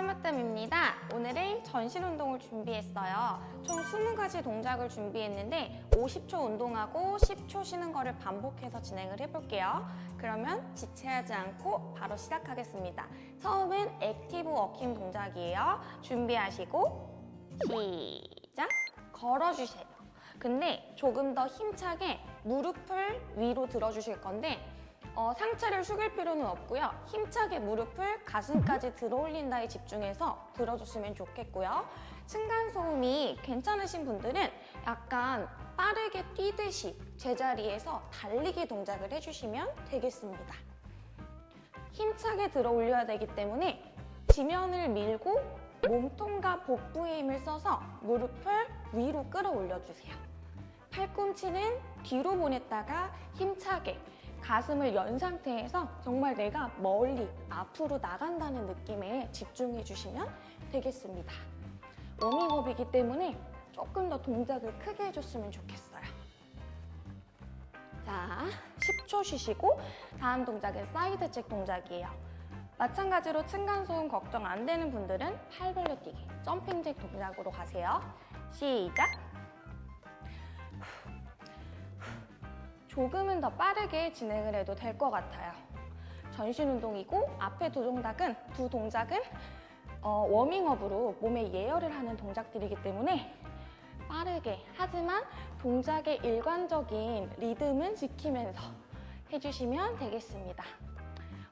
심으뜸입니다. 오늘은 전신 운동을 준비했어요. 총 20가지 동작을 준비했는데 50초 운동하고 10초 쉬는 거를 반복해서 진행을 해볼게요. 그러면 지체하지 않고 바로 시작하겠습니다. 처음은 active walking 동작이에요. 준비하시고 시작! 걸어주세요. 근데 조금 더 힘차게 무릎을 위로 들어주실 건데 어, 상체를 숙일 필요는 없고요. 힘차게 무릎을 가슴까지 들어올린다에 집중해서 들어줬으면 좋겠고요. 층간소음이 괜찮으신 분들은 약간 빠르게 뛰듯이 제자리에서 달리기 동작을 해주시면 되겠습니다. 힘차게 들어 올려야 되기 때문에 지면을 밀고 몸통과 복부에 힘을 써서 무릎을 위로 끌어 올려 주세요. 팔꿈치는 뒤로 보냈다가 힘차게 가슴을 연 상태에서 정말 내가 멀리 앞으로 나간다는 느낌에 집중해 주시면 되겠습니다. 워밍업이기 때문에 조금 더 동작을 크게 해줬으면 좋겠어요. 자, 10초 쉬시고 다음 동작은 side jack 동작이에요. 마찬가지로 층간소음 걱정 안 되는 분들은 팔 벌려 뛰기, jumping jack 동작으로 가세요. 시작! 조금은 더 빠르게 진행을 해도 될 것 같아요. 전신 운동이고 앞에 두 동작은 두 동작은 어, 워밍업으로 몸에 예열을 하는 동작들이기 때문에 빠르게 하지만 동작의 일관적인 리듬은 지키면서 해주시면 되겠습니다.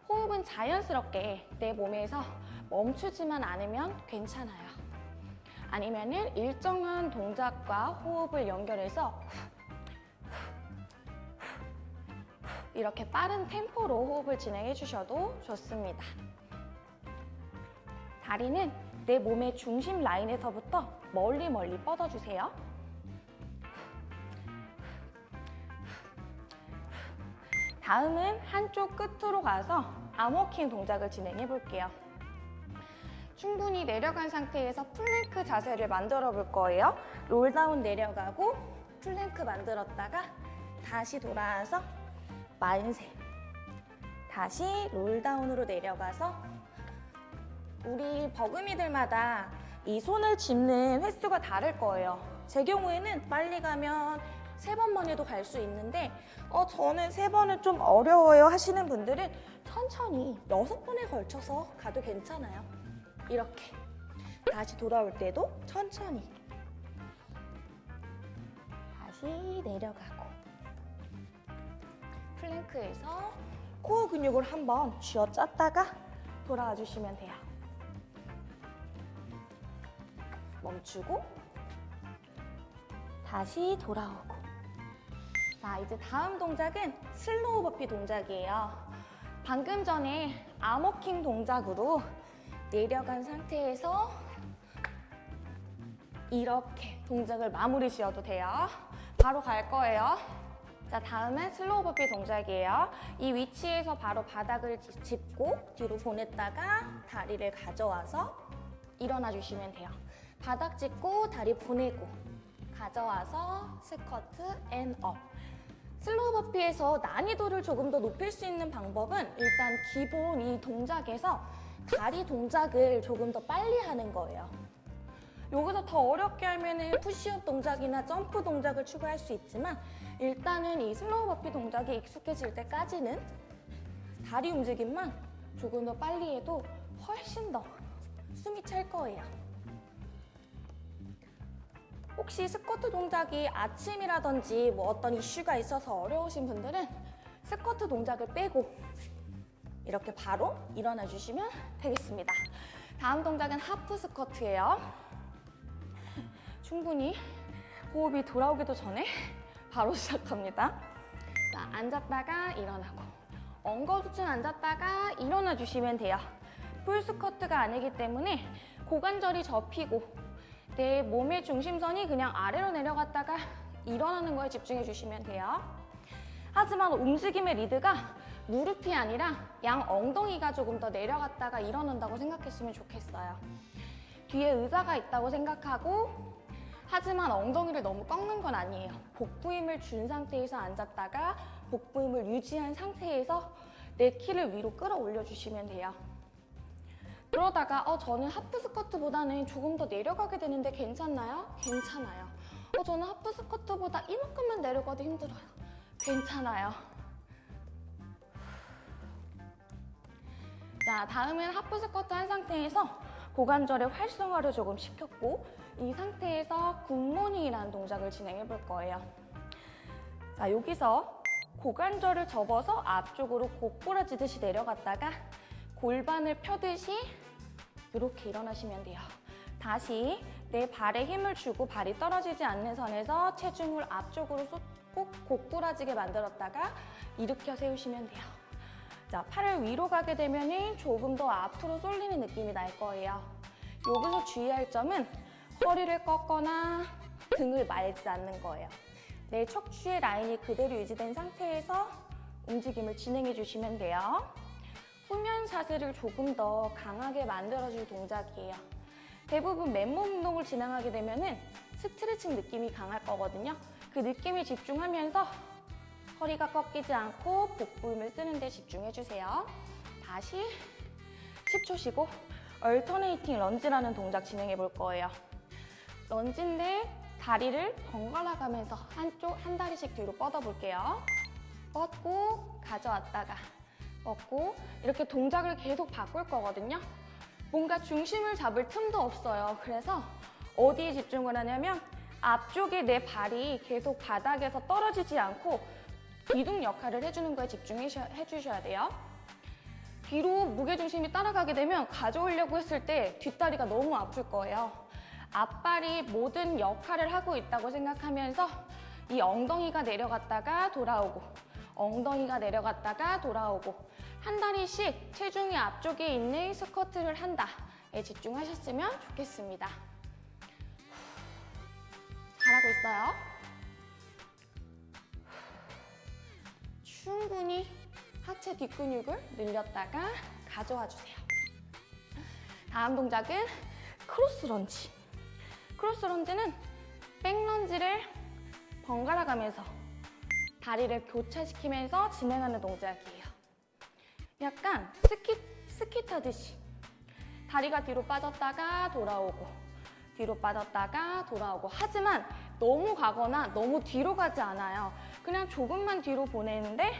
호흡은 자연스럽게 내 몸에서 멈추지만 않으면 괜찮아요. 아니면 은 일정한 동작과 호흡을 연결해서 이렇게 빠른 템포로 호흡을 진행해 주셔도 좋습니다. 다리는 내 몸의 중심 라인에서부터 멀리 멀리 뻗어주세요. 다음은 한쪽 끝으로 가서 arm walking 동작을 진행해 볼게요. 충분히 내려간 상태에서 플랭크 자세를 만들어 볼 거예요. roll down 내려가고 플랭크 만들었다가 다시 돌아와서 만세. 다시 roll down으로 내려가서 우리 버금이들마다 이 손을 짚는 횟수가 다를 거예요. 제 경우에는 빨리 가면 세 번만 해도 갈 수 있는데 어 저는 세 번은 좀 어려워요 하시는 분들은 천천히 여섯 번에 걸쳐서 가도 괜찮아요. 이렇게 다시 돌아올 때도 천천히 다시 내려가고 플랭크에서 코어 근육을 한번 쥐어 짰다가 돌아와 주시면 돼요. 멈추고 다시 돌아오고 자 이제 다음 동작은 slow burpee 동작이에요. 방금 전에 arm walking 동작으로 내려간 상태에서 이렇게 동작을 마무리 지어도 돼요. 바로 갈 거예요. 자, 다음은 slow burpee 동작이에요. 이 위치에서 바로 바닥을 짚고 뒤로 보냈다가 다리를 가져와서 일어나 주시면 돼요. 바닥 짚고 다리 보내고 가져와서 squat and up. slow burpee에서 난이도를 조금 더 높일 수 있는 방법은 일단 기본 이 동작에서 다리 동작을 조금 더 빨리 하는 거예요. 여기서 더 어렵게 하면은 푸시업 동작이나 점프 동작을 추가할 수 있지만 일단은 이 slow burpee 동작이 익숙해질 때까지는 다리 움직임만 조금 더 빨리 해도 훨씬 더 숨이 찰 거예요. 혹시 스쿼트 동작이 아침이라든지 뭐 어떤 이슈가 있어서 어려우신 분들은 스쿼트 동작을 빼고 이렇게 바로 일어나 주시면 되겠습니다. 다음 동작은 하프 스쿼트예요. 충분히 호흡이 돌아오기도 전에 바로 시작합니다. 자, 앉았다가 일어나고 엉거주춤 앉았다가 일어나 주시면 돼요. 풀 스쿼트가 아니기 때문에 고관절이 접히고 내 몸의 중심선이 그냥 아래로 내려갔다가 일어나는 거에 집중해 주시면 돼요. 하지만 움직임의 리드가 무릎이 아니라 양 엉덩이가 조금 더 내려갔다가 일어난다고 생각했으면 좋겠어요. 뒤에 의자가 있다고 생각하고 하지만 엉덩이를 너무 꺾는 건 아니에요. 복부 힘을 준 상태에서 앉았다가 복부 힘을 유지한 상태에서 내 키를 위로 끌어올려 주시면 돼요. 그러다가 어 저는 하프 스쿼트보다는 조금 더 내려가게 되는데 괜찮나요? 괜찮아요. 어 저는 하프 스쿼트보다 이만큼만 내려가도 힘들어요. 괜찮아요. 자, 다음은 하프 스쿼트 한 상태에서 고관절의 활성화를 조금 시켰고 이 상태에서 굿모닝이라는 동작을 진행해 볼 거예요. 자, 여기서 고관절을 접어서 앞쪽으로 곧부러지듯이 내려갔다가 골반을 펴듯이 이렇게 일어나시면 돼요. 다시 내 발에 힘을 주고 발이 떨어지지 않는 선에서 체중을 앞쪽으로 쏟고 곧부러지게 만들었다가 일으켜 세우시면 돼요. 자, 팔을 위로 가게 되면 조금 더 앞으로 쏠리는 느낌이 날 거예요. 여기서 주의할 점은 허리를 꺾거나 등을 말지 않는 거예요. 내 척추의 라인이 그대로 유지된 상태에서 움직임을 진행해 주시면 돼요. 후면 자세를 조금 더 강하게 만들어줄 동작이에요. 대부분 맨몸 운동을 진행하게 되면 스트레칭 느낌이 강할 거거든요. 그 느낌에 집중하면서 허리가 꺾이지 않고 복부 힘을 쓰는 데 집중해 주세요. 다시 10초 쉬고 얼터네이팅 런지라는 동작 진행해 볼 거예요. 런지인데 다리를 번갈아 가면서 한쪽 한 다리씩 뒤로 뻗어 볼게요. 뻗고 가져왔다가 뻗고 이렇게 동작을 계속 바꿀 거거든요. 뭔가 중심을 잡을 틈도 없어요. 그래서 어디에 집중을 하냐면 앞쪽에 내 발이 계속 바닥에서 떨어지지 않고 기둥 역할을 해주는 거에 집중해 주셔야 돼요. 뒤로 무게중심이 따라가게 되면 가져오려고 했을 때 뒷다리가 너무 아플 거예요. 앞발이 모든 역할을 하고 있다고 생각하면서 이 엉덩이가 내려갔다가 돌아오고 엉덩이가 내려갔다가 돌아오고 한 다리씩 체중이 앞쪽에 있는 스쿼트를 한다에 집중하셨으면 좋겠습니다. 잘하고 있어요. 충분히 하체 뒷근육을 늘렸다가 가져와 주세요. 다음 동작은 cross lunge. cross lunge는 back lunge를 번갈아 가면서 다리를 교차시키면서 진행하는 동작이에요. 약간 스키, 스키 타듯이 다리가 뒤로 빠졌다가 돌아오고 뒤로 빠졌다가 돌아오고 하지만 너무 가거나 너무 뒤로 가지 않아요. 그냥 조금만 뒤로 보내는데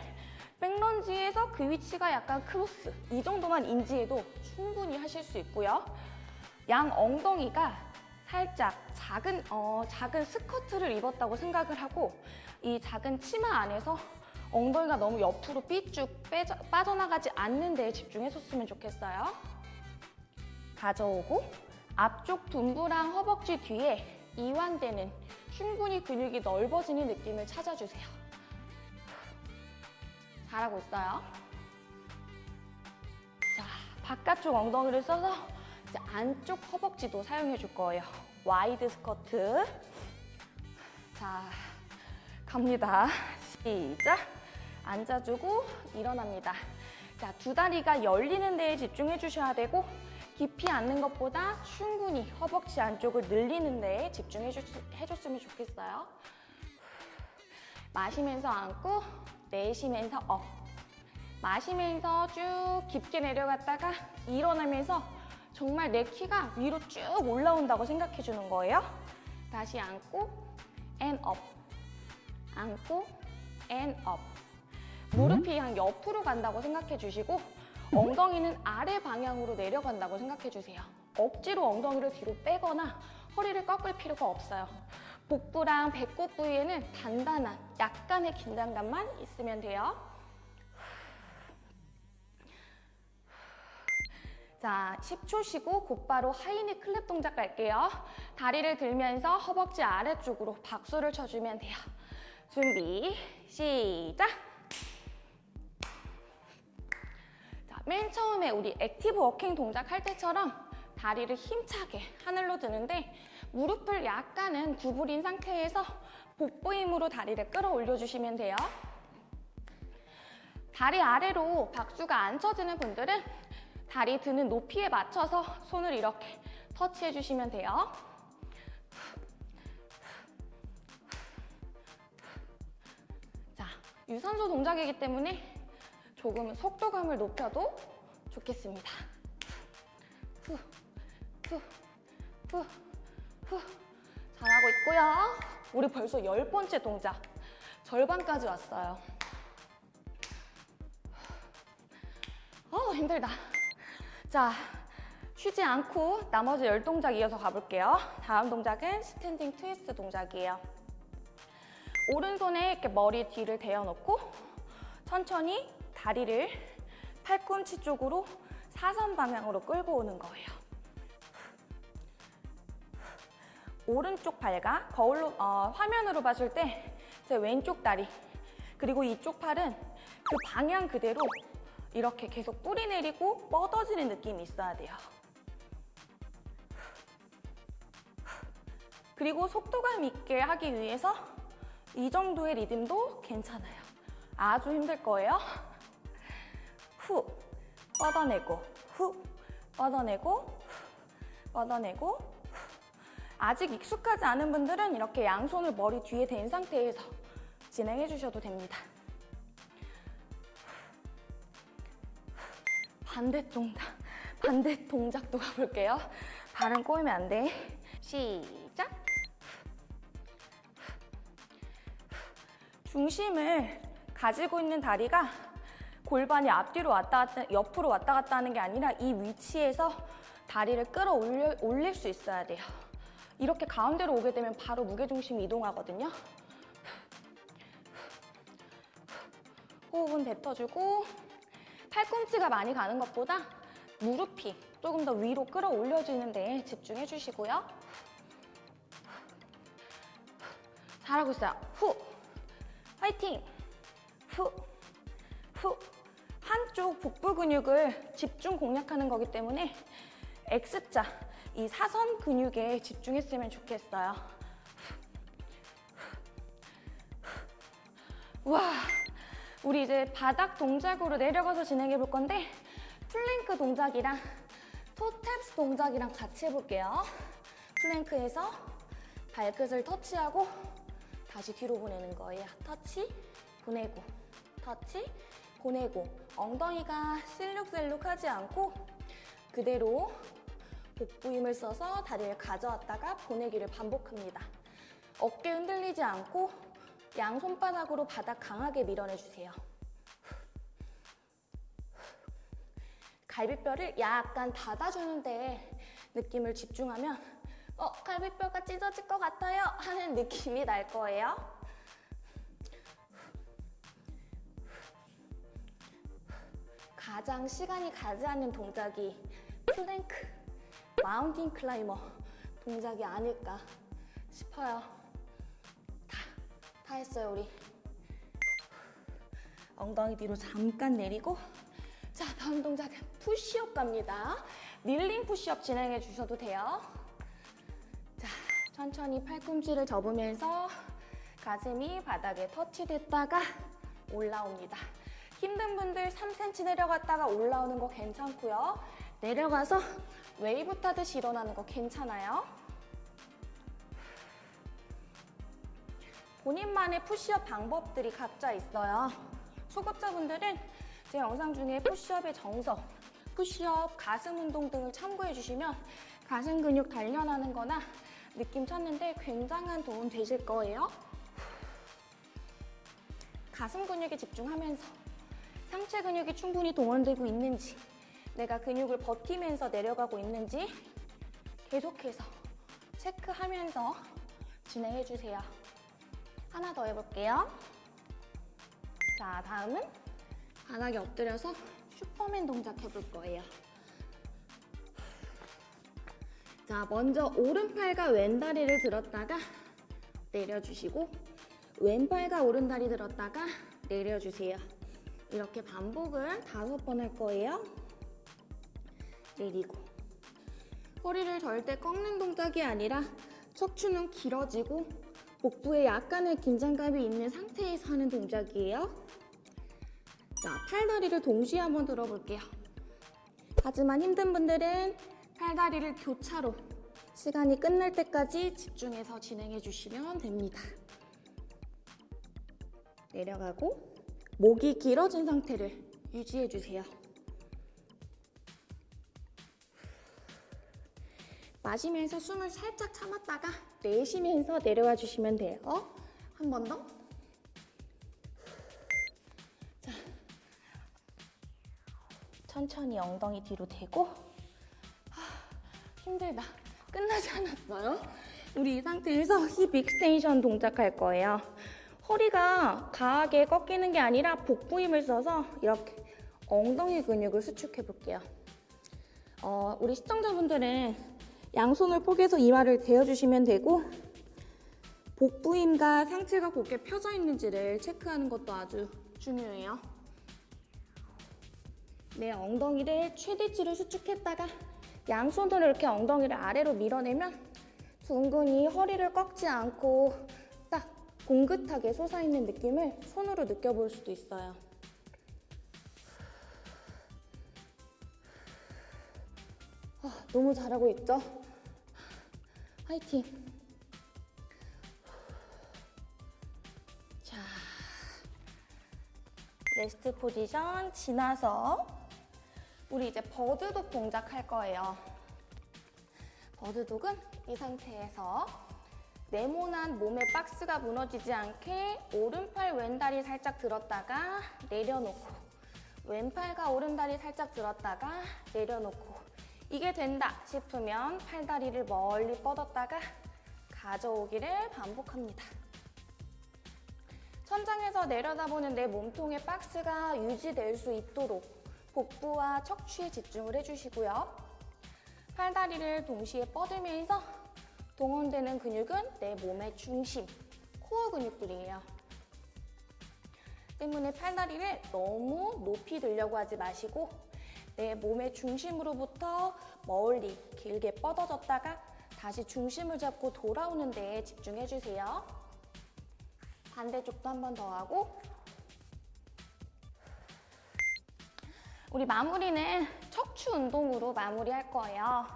back lunge에서 그 위치가 약간 cross 이 정도만 인지해도 충분히 하실 수 있고요. 양 엉덩이가 살짝 작은 어, 작은 스커트를 입었다고 생각을 하고 이 작은 치마 안에서 엉덩이가 너무 옆으로 삐쭉 빼져, 빠져나가지 않는 데에 집중했었으면 좋겠어요. 가져오고 앞쪽 둔부랑 허벅지 뒤에 이완되는 충분히 근육이 넓어지는 느낌을 찾아주세요. 잘하고 있어요. 자, 바깥쪽 엉덩이를 써서 이제 안쪽 허벅지도 사용해 줄 거예요. wide squat. 자, 갑니다. 시작. 앉아주고 일어납니다. 자, 두 다리가 열리는 데에 집중해 주셔야 되고 깊이 앉는 것보다 충분히 허벅지 안쪽을 늘리는 데에 집중해 주, 해줬으면 좋겠어요. 마시면서 앉고 내쉬면서 up. 마시면서 쭉 깊게 내려갔다가 일어나면서 정말 내 키가 위로 쭉 올라온다고 생각해 주는 거예요. 다시 앉고 and up. 앉고 and up. 무릎이 한 옆으로 간다고 생각해 주시고 엉덩이는 아래 방향으로 내려간다고 생각해 주세요. 억지로 엉덩이를 뒤로 빼거나 허리를 꺾을 필요가 없어요. 복부랑 배꼽 부위에는 단단한 약간의 긴장감만 있으면 돼요. 자, 10초 쉬고 곧바로 하이니 클랩 동작 갈게요. 다리를 들면서 허벅지 아래쪽으로 박수를 쳐주면 돼요. 준비, 시작! 자, 맨 처음에 우리 active walking 동작 할 때처럼 다리를 힘차게 하늘로 드는데 무릎을 약간은 구부린 상태에서 복부 힘으로 다리를 끌어올려 주시면 돼요. 다리 아래로 박수가 안 쳐지는 분들은 다리 드는 높이에 맞춰서 손을 이렇게 터치해 주시면 돼요. 자, 유산소 동작이기 때문에 조금 속도감을 높여도 좋겠습니다. 후, 후, 후, 후. 있고요. 우리 벌써 열 번째 동작. 절반까지 왔어요. 어, 힘들다. 자, 쉬지 않고 나머지 열 동작 이어서 가볼게요. 다음 동작은 standing twist 동작이에요. 오른손에 이렇게 머리 뒤를 대어놓고 천천히 다리를 팔꿈치 쪽으로 사선 방향으로 끌고 오는 거예요. 오른쪽 발과 거울로 어, 화면으로 봤을 때 제 왼쪽 다리 그리고 이쪽 팔은 그 방향 그대로 이렇게 계속 뿌리 내리고 뻗어지는 느낌이 있어야 돼요. 그리고 속도감 있게 하기 위해서 이 정도의 리듬도 괜찮아요. 아주 힘들 거예요. 후, 뻗어내고, 후, 뻗어내고, 후, 뻗어내고. 후. 아직 익숙하지 않은 분들은 이렇게 양손을 머리 뒤에 댄 상태에서 진행해 주셔도 됩니다. 반대 동작, 반대 동작도 가볼게요. 발은 꼬이면 안 돼. 시작. 중심을 가지고 있는 다리가 골반이 앞뒤로 왔다 갔다, 옆으로 왔다 갔다 하는 게 아니라 이 위치에서 다리를 끌어올려, 올릴 수 있어야 돼요. 이렇게 가운데로 오게 되면 바로 무게중심이 이동하거든요. 호흡은 뱉어주고 팔꿈치가 많이 가는 것보다 무릎이 조금 더 위로 끌어올려지는 데 집중해 주시고요. 잘하고 있어요. 후, 화이팅! 후, 후. 한쪽 복부 근육을 집중 공략하는 거기 때문에 X자, 이 사선 근육에 집중했으면 좋겠어요. 와, 우리 이제 바닥 동작으로 내려가서 진행해 볼 건데 플랭크 동작이랑 toe taps 동작이랑 같이 해볼게요. plank에서 발끝을 터치하고 다시 뒤로 보내는 거예요. 터치, 보내고, 터치, 보내고 엉덩이가 실룩셀룩하지 않고 그대로 복부 힘을 써서 다리를 가져왔다가 보내기를 반복합니다. 어깨 흔들리지 않고 양 손바닥으로 바닥 강하게 밀어내주세요. 갈비뼈를 약간 닫아주는데 느낌을 집중하면 어, 갈비뼈가 찢어질 것 같아요 하는 느낌이 날 거예요. 가장 시간이 가지 않는 동작이 plank, mountain climber 동작이 아닐까 싶어요. 다, 다 했어요, 우리. 엉덩이 뒤로 잠깐 내리고 자, 다음 동작은 푸시업 갑니다. kneeling push-up 진행해 주셔도 돼요. 자, 천천히 팔꿈치를 접으면서 가슴이 바닥에 터치됐다가 올라옵니다. 힘든 분들 3cm 내려갔다가 올라오는 거 괜찮고요. 내려가서 웨이브 타듯이 일어나는 거 괜찮아요. 본인만의 푸시업 방법들이 각자 있어요. 초급자분들은 제 영상 중에 push-up의 정석, 푸시업, 가슴 운동 등을 참고해 주시면 가슴 근육 단련하는 거나 느낌 찾는데 굉장한 도움 되실 거예요. 가슴 근육에 집중하면서 상체 근육이 충분히 동원되고 있는지 내가 근육을 버티면서 내려가고 있는지 계속해서 체크하면서 진행해 주세요. 하나 더 해볼게요. 자, 다음은 바닥에 엎드려서 슈퍼맨 동작 해볼 거예요. 자, 먼저 오른팔과 왼다리를 들었다가 내려주시고 왼팔과 오른다리 들었다가 내려주세요. 이렇게 반복을 다섯 번 할 거예요. 내리고 허리를 절대 꺾는 동작이 아니라 척추는 길어지고 복부에 약간의 긴장감이 있는 상태에서 하는 동작이에요. 자, 팔다리를 동시에 한번 들어볼게요. 하지만 힘든 분들은 팔다리를 교차로 시간이 끝날 때까지 집중해서 진행해 주시면 됩니다. 내려가고 목이 길어진 상태를 유지해 주세요. 마시면서 숨을 살짝 참았다가 내쉬면서 내려와 주시면 돼요. 한 번 더. 자, 천천히 엉덩이 뒤로 대고 하, 힘들다. 끝나지 않았어요. 우리 이 상태에서 hip extension 동작할 거예요. 허리가 강하게 꺾이는 게 아니라 복부 힘을 써서 이렇게 엉덩이 근육을 수축해 볼게요. 어, 우리 시청자분들은 양손을 포개서 이마를 대어주시면 되고 복부 힘과 상체가 곧게 펴져 있는지를 체크하는 것도 아주 중요해요. 내 엉덩이를 최대치로 수축했다가 양손으로 이렇게 엉덩이를 아래로 밀어내면 둥근히 허리를 꺾지 않고 딱 봉긋하게 솟아있는 느낌을 손으로 느껴볼 수도 있어요. 너무 잘하고 있죠? 화이팅! 자, rest position 지나서 우리 이제 bird dog 동작 할 거예요. bird dog은 이 상태에서 네모난 몸의 박스가 무너지지 않게 오른팔 왼다리 살짝 들었다가 내려놓고 왼팔과 오른다리 살짝 들었다가 내려놓고 이게 된다 싶으면 팔다리를 멀리 뻗었다가 가져오기를 반복합니다. 천장에서 내려다보는 내 몸통의 박스가 유지될 수 있도록 복부와 척추에 집중을 해주시고요. 팔다리를 동시에 뻗으면서 동원되는 근육은 내 몸의 중심, 코어 근육들이에요. 때문에 팔다리를 너무 높이 들려고 하지 마시고 내 몸의 중심으로부터 멀리 길게 뻗어졌다가 다시 중심을 잡고 돌아오는 데에 집중해 주세요. 반대쪽도 한 번 더 하고 우리 마무리는 척추 운동으로 마무리할 거예요.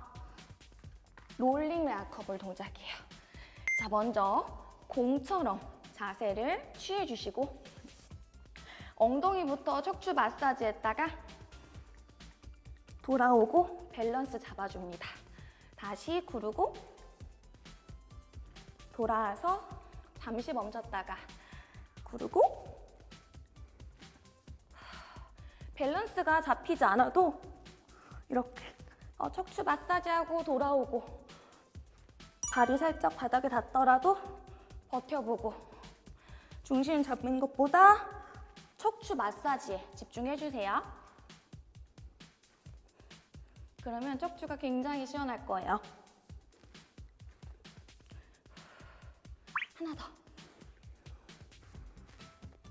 롤링 락커볼 동작이에요. 자, 먼저 공처럼 자세를 취해주시고 엉덩이부터 척추 마사지 했다가 돌아오고 밸런스 잡아줍니다. 다시 구르고 돌아와서 잠시 멈췄다가 구르고 밸런스가 잡히지 않아도 이렇게 어, 척추 마사지하고 돌아오고 발이 살짝 바닥에 닿더라도 버텨보고 중심 잡는 것보다 척추 마사지에 집중해주세요. 그러면 척추가 굉장히 시원할 거예요. 하나 더.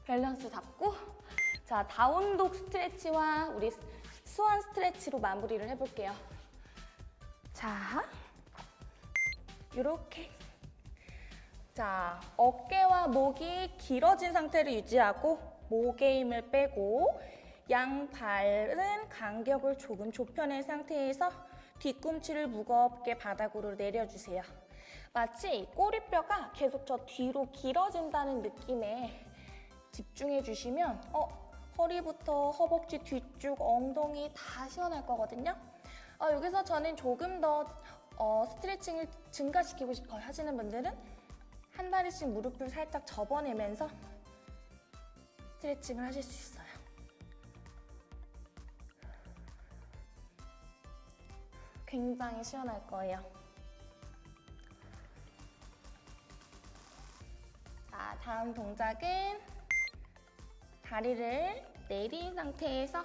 밸런스 잡고 자 다운독 스트레치와 우리 수완 스트레치로 마무리를 해볼게요. 자, 이렇게 자 어깨와 목이 길어진 상태를 유지하고 목의 힘을 빼고 양발은 간격을 조금 좁혀낸 상태에서 뒤꿈치를 무겁게 바닥으로 내려주세요. 마치 꼬리뼈가 계속 저 뒤로 길어진다는 느낌에 집중해 주시면 어, 허리부터 허벅지 뒤쪽 엉덩이 다 시원할 거거든요. 어, 여기서 저는 조금 더 어, 스트레칭을 증가시키고 싶어요 하시는 분들은 한 다리씩 무릎을 살짝 접어내면서 스트레칭을 하실 수 있어요. 굉장히 시원할 거예요. 자, 다음 동작은 다리를 내린 상태에서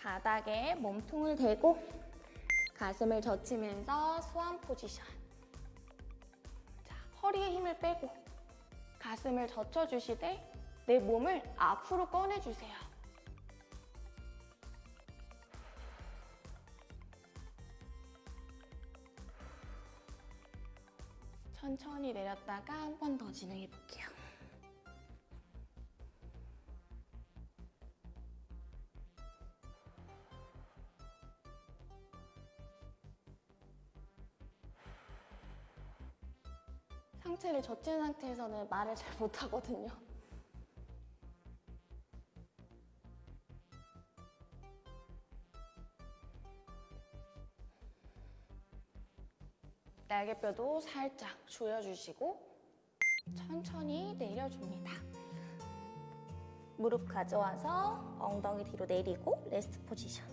바닥에 몸통을 대고 가슴을 젖히면서 수완 포지션. 자, 허리에 힘을 빼고 가슴을 젖혀주시되 내 몸을 앞으로 꺼내주세요. 천천히 내렸다가 한 번 더 진행해 볼게요. 상체를 젖힌 상태에서는 말을 잘 못하거든요. 날개뼈도 살짝 조여주시고 천천히 내려줍니다. 무릎 가져와서 엉덩이 뒤로 내리고 레스트 포지션.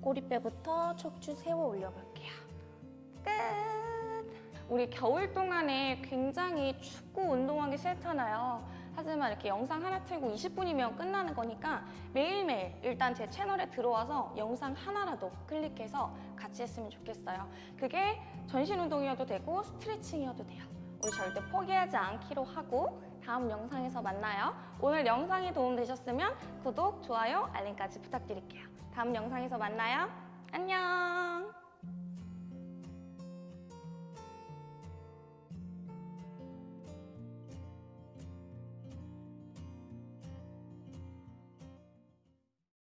꼬리뼈부터 척추 세워 올려볼게요. 끝! 우리 겨울 동안에 굉장히 춥고 운동하기 싫잖아요. 하지만 이렇게 영상 하나 틀고 20분이면 끝나는 거니까 매일매일 일단 제 채널에 들어와서 영상 하나라도 클릭해서 같이 했으면 좋겠어요. 그게 전신 운동이어도 되고 스트레칭이어도 돼요. 우리 절대 포기하지 않기로 하고 다음 영상에서 만나요. 오늘 영상이 도움되셨으면 구독, 좋아요, 알림까지 부탁드릴게요. 다음 영상에서 만나요. 안녕!